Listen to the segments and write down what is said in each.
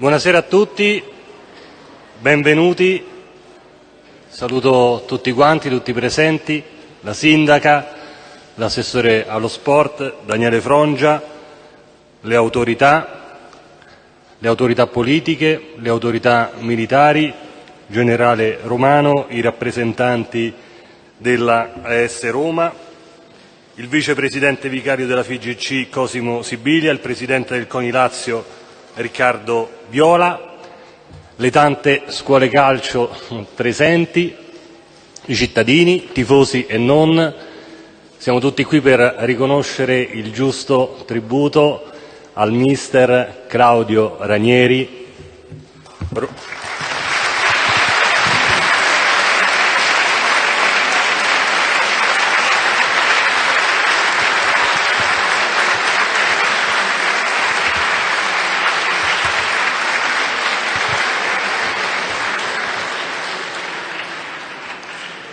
Buonasera a tutti, benvenuti. Saluto tutti quanti, tutti presenti, la sindaca, l'assessore allo sport, Daniele Frongia, le autorità, le autorità politiche, le autorità militari, generale Romano, i rappresentanti della AS Roma, il vicepresidente vicario della FIGC Cosimo Sibilia, il presidente del CONI Lazio Riccardo Viola, le tante scuole calcio presenti, i cittadini, tifosi e non, siamo tutti qui per riconoscere il giusto tributo al mister Claudio Ranieri.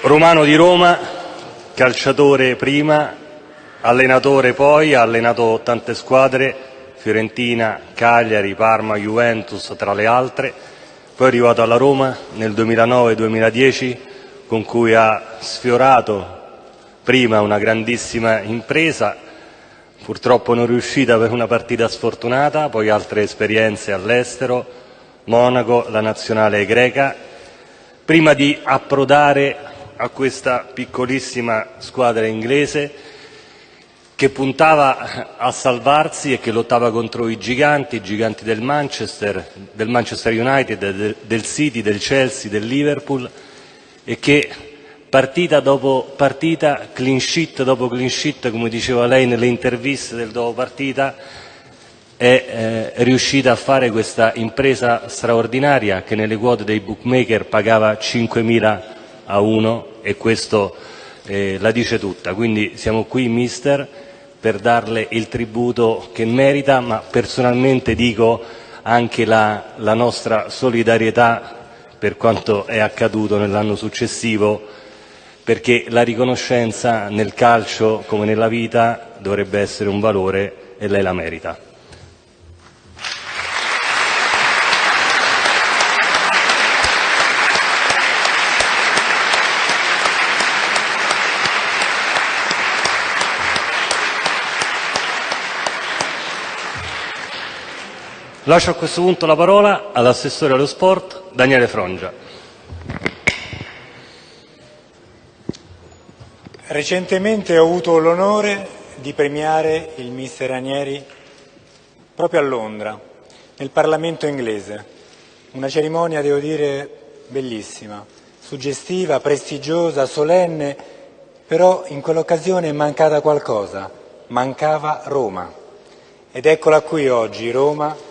Romano di Roma, calciatore prima, allenatore poi, ha allenato tante squadre, Fiorentina, Cagliari, Parma, Juventus tra le altre, poi è arrivato alla Roma nel 2009-2010 con cui ha sfiorato prima una grandissima impresa, purtroppo non riuscita per una partita sfortunata, poi altre esperienze all'estero, Monaco, la nazionale greca, prima di approdare a questa piccolissima squadra inglese che puntava a salvarsi e che lottava contro i giganti, i giganti del Manchester, del Manchester United, del City, del Chelsea, del Liverpool e che partita dopo partita, clean sheet dopo clean sheet, come diceva lei nelle interviste del dopo partita, è eh, riuscita a fare questa impresa straordinaria che nelle quote dei bookmaker pagava 5.000 a 1 e questo eh, la dice tutta. Quindi siamo qui, mister, per darle il tributo che merita, ma personalmente dico anche la, la nostra solidarietà per quanto è accaduto nell'anno successivo, perché la riconoscenza nel calcio come nella vita dovrebbe essere un valore e lei la merita. Lascio a questo punto la parola all'assessore allo sport Daniele Frongia. Recentemente ho avuto l'onore di premiare il mister Ranieri proprio a Londra, nel Parlamento inglese. Una cerimonia, devo dire, bellissima, suggestiva, prestigiosa, solenne, però in quell'occasione è mancata qualcosa, mancava Roma. Ed eccola qui oggi, Roma,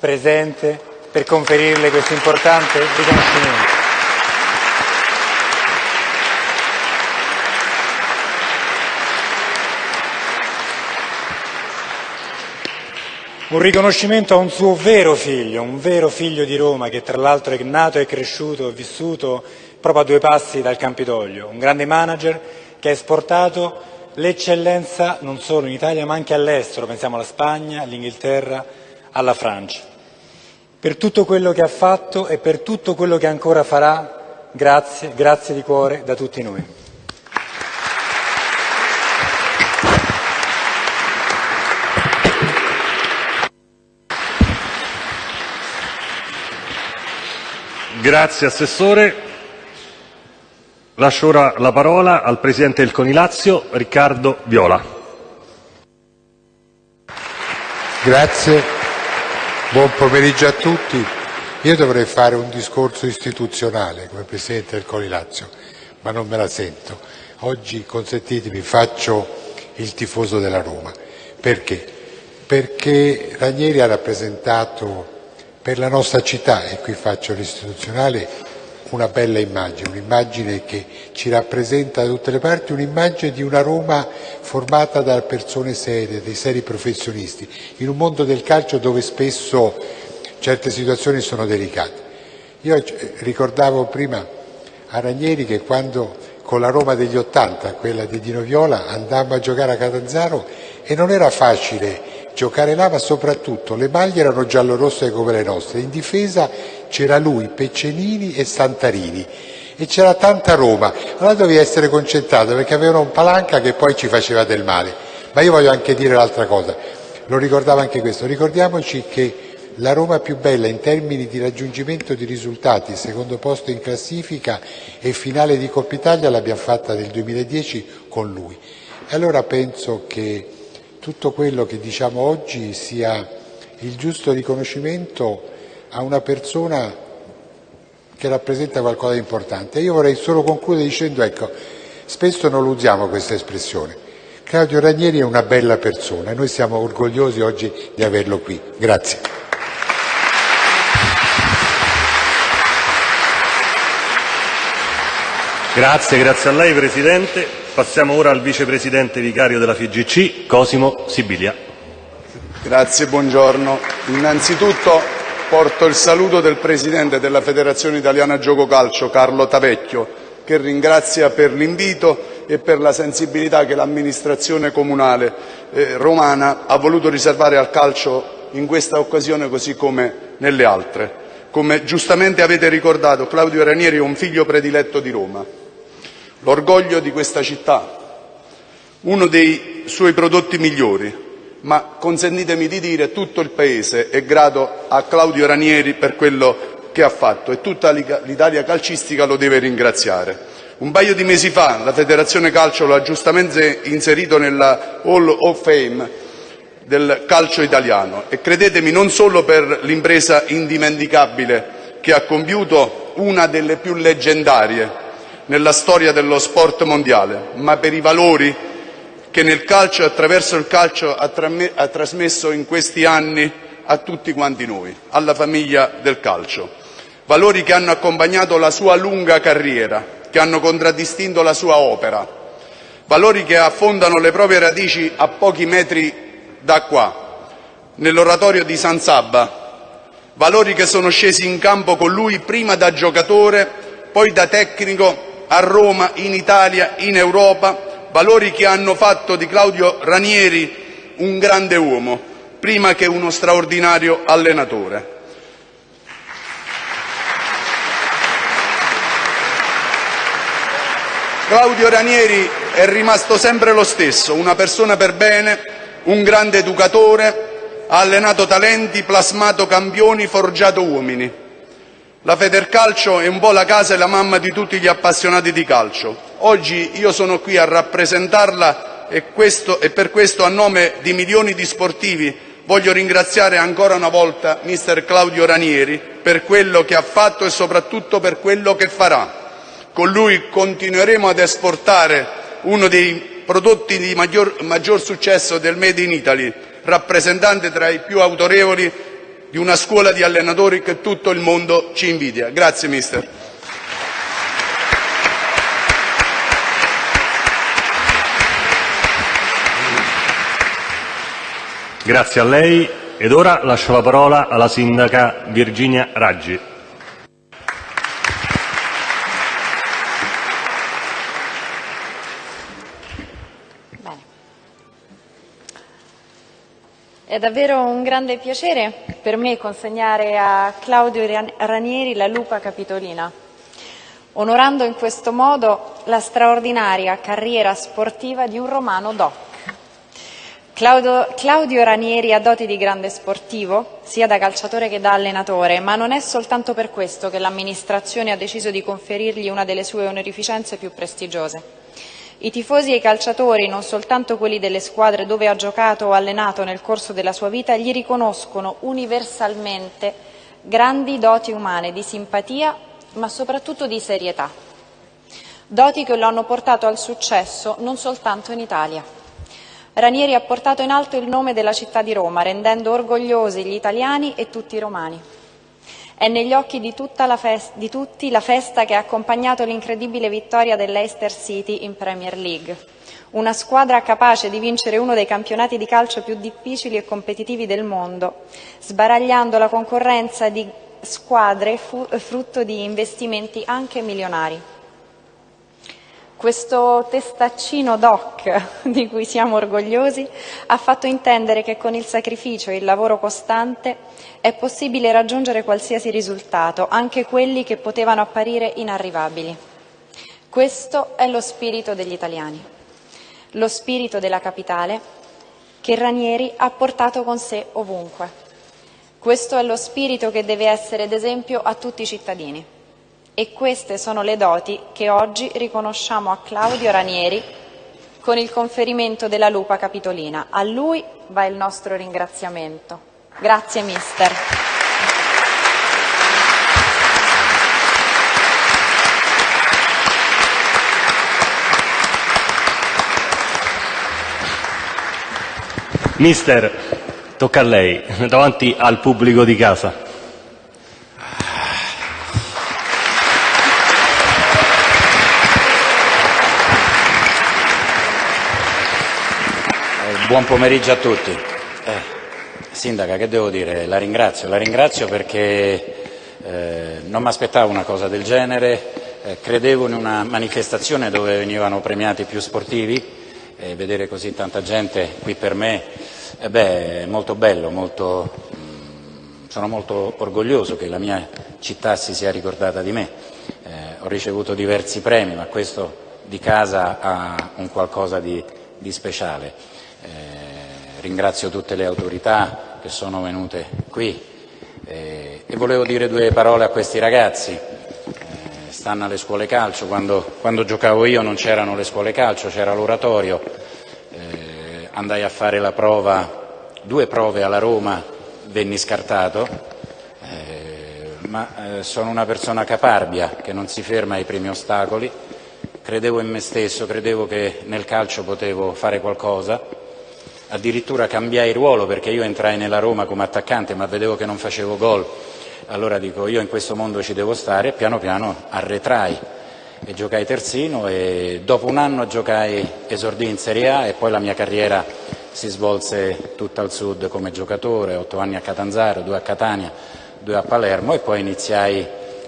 presente per conferirle questo importante riconoscimento. Un riconoscimento a un suo vero figlio, un vero figlio di Roma che tra l'altro è nato e cresciuto e vissuto proprio a due passi dal Campidoglio, un grande manager che ha esportato l'eccellenza non solo in Italia ma anche all'estero, pensiamo alla Spagna, all'Inghilterra, alla Francia. Per tutto quello che ha fatto e per tutto quello che ancora farà, grazie, grazie di cuore da tutti noi. Grazie Assessore. Lascio ora la parola al Presidente del Conilazio, Riccardo Viola. Grazie. Buon pomeriggio a tutti. Io dovrei fare un discorso istituzionale come Presidente del Coli Lazio, ma non me la sento. Oggi, consentitemi, faccio il tifoso della Roma. Perché? Perché Ranieri ha rappresentato per la nostra città, e qui faccio l'istituzionale, una bella immagine, un'immagine che ci rappresenta da tutte le parti, un'immagine di una Roma formata da persone serie, dei seri professionisti, in un mondo del calcio dove spesso certe situazioni sono delicate. Io eh, ricordavo prima a Ranieri che quando con la Roma degli Ottanta, quella di Dino Viola, andammo a giocare a Catanzaro e non era facile giocare là, ma soprattutto le maglie erano giallo-rosse come le nostre. In difesa c'era lui, Peccenini e Santarini e c'era tanta Roma. Allora dovevi essere concentrato perché avevano un palanca che poi ci faceva del male. Ma io voglio anche dire l'altra cosa, lo ricordavo anche questo, ricordiamoci che la Roma più bella in termini di raggiungimento di risultati, secondo posto in classifica e finale di Coppa Italia l'abbiamo fatta nel 2010 con lui. E allora penso che tutto quello che diciamo oggi sia il giusto riconoscimento a una persona che rappresenta qualcosa di importante. Io vorrei solo concludere dicendo, ecco, spesso non lo usiamo questa espressione. Claudio Ranieri è una bella persona e noi siamo orgogliosi oggi di averlo qui. Grazie. Grazie, grazie a lei Presidente. Passiamo ora al vicepresidente vicario della FIGC, Cosimo Sibilia. Grazie, buongiorno. Innanzitutto porto il saluto del presidente della Federazione Italiana Gioco Calcio, Carlo Tavecchio, che ringrazia per l'invito e per la sensibilità che l'amministrazione comunale eh, romana ha voluto riservare al calcio in questa occasione così come nelle altre. Come giustamente avete ricordato, Claudio Ranieri è un figlio prediletto di Roma l'orgoglio di questa città, uno dei suoi prodotti migliori, ma consentitemi di dire tutto il Paese è grato a Claudio Ranieri per quello che ha fatto e tutta l'Italia calcistica lo deve ringraziare. Un paio di mesi fa la Federazione Calcio lo ha giustamente inserito nella Hall of Fame del calcio italiano e credetemi non solo per l'impresa indimenticabile che ha compiuto, una delle più leggendarie nella storia dello sport mondiale, ma per i valori che nel calcio attraverso il calcio ha trasmesso in questi anni a tutti quanti noi, alla famiglia del calcio. Valori che hanno accompagnato la sua lunga carriera, che hanno contraddistinto la sua opera, valori che affondano le proprie radici a pochi metri da qua, nell'oratorio di San Sabba, valori che sono scesi in campo con lui prima da giocatore, poi da tecnico a Roma, in Italia, in Europa, valori che hanno fatto di Claudio Ranieri un grande uomo, prima che uno straordinario allenatore. Claudio Ranieri è rimasto sempre lo stesso, una persona per bene, un grande educatore, ha allenato talenti, plasmato campioni, forgiato uomini. La Federcalcio è un po' la casa e la mamma di tutti gli appassionati di calcio. Oggi io sono qui a rappresentarla e, per questo a nome di milioni di sportivi voglio ringraziare ancora una volta mister Claudio Ranieri per quello che ha fatto e soprattutto per quello che farà. Con lui continueremo ad esportare uno dei prodotti di maggior, maggior successo del Made in Italy, rappresentante tra i più autorevoli di una scuola di allenatori che tutto il mondo ci invidia. Grazie mister. Grazie a lei ed ora lascio la parola alla sindaca Virginia Raggi. È davvero un grande piacere per me consegnare a Claudio Ranieri la Lupa Capitolina, onorando in questo modo la straordinaria carriera sportiva di un romano doc. Claudio, Claudio Ranieri ha doti di grande sportivo, sia da calciatore che da allenatore, ma non è soltanto per questo che l'amministrazione ha deciso di conferirgli una delle sue onorificenze più prestigiose. I tifosi e i calciatori, non soltanto quelli delle squadre dove ha giocato o allenato nel corso della sua vita, gli riconoscono universalmente grandi doti umane di simpatia, ma soprattutto di serietà. Doti che lo hanno portato al successo non soltanto in Italia. Ranieri ha portato in alto il nome della città di Roma, rendendo orgogliosi gli italiani e tutti i romani. È negli occhi di, di, tutti la festa che ha accompagnato l'incredibile vittoria dell'Eister City in Premier League. Una squadra capace di vincere uno dei campionati di calcio più difficili e competitivi del mondo, sbaragliando la concorrenza di squadre frutto di investimenti anche milionari. Questo testaccino doc di cui siamo orgogliosi ha fatto intendere che con il sacrificio e il lavoro costante è possibile raggiungere qualsiasi risultato, anche quelli che potevano apparire inarrivabili. Questo è lo spirito degli italiani, lo spirito della capitale che Ranieri ha portato con sé ovunque. Questo è lo spirito che deve essere d'esempio a tutti i cittadini. E queste sono le doti che oggi riconosciamo a Claudio Ranieri con il conferimento della Lupa Capitolina. A lui va il nostro ringraziamento. Grazie mister. Mister, tocca a lei, davanti al pubblico di casa. Buon pomeriggio a tutti. Eh, sindaca, che devo dire? La ringrazio, la ringrazio perché eh, non mi aspettavo una cosa del genere, eh, credevo in una manifestazione dove venivano premiati più sportivi e vedere così tanta gente qui per me eh beh, è molto bello, molto, mh, mm, sono molto orgoglioso che la mia città si sia ricordata di me. Eh, ho ricevuto diversi premi, ma questo di casa ha un qualcosa di, di speciale. Eh, ringrazio tutte le autorità che sono venute qui. Eh, e volevo dire due parole a questi ragazzi. Eh, stanno alle scuole calcio, quando, quando giocavo io non c'erano le scuole calcio, c'era l'oratorio, eh, andai a fare la prova, due prove alla Roma, venni scartato, eh, ma eh, sono una persona caparbia che non si ferma ai primi ostacoli, credevo in me stesso, credevo che nel calcio potevo fare qualcosa addirittura cambiai ruolo perché io entrai nella Roma come attaccante ma vedevo che non facevo gol, allora dico io in questo mondo ci devo stare e piano piano arretrai. E giocai terzino e dopo un anno giocai esordì in Serie A e poi la mia carriera si svolse tutta al sud come giocatore, otto anni a Catanzaro, due a Catania, due a Palermo e poi iniziai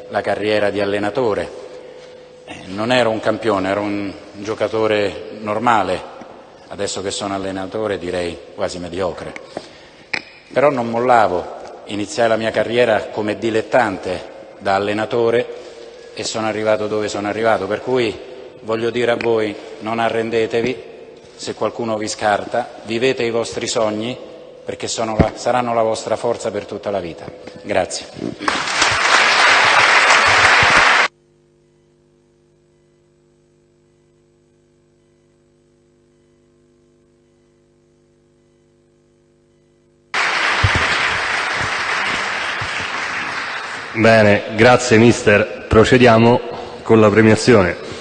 la carriera di allenatore. Non ero un campione, ero un giocatore normale, adesso che sono allenatore direi quasi mediocre. Però non mollavo, iniziai la mia carriera come dilettante da allenatore e sono arrivato dove sono arrivato, per cui voglio dire a voi non arrendetevi, se qualcuno vi scarta, vivete i vostri sogni perché la, saranno la vostra forza per tutta la vita. Grazie. Bene, grazie mister. Procediamo con la premiazione.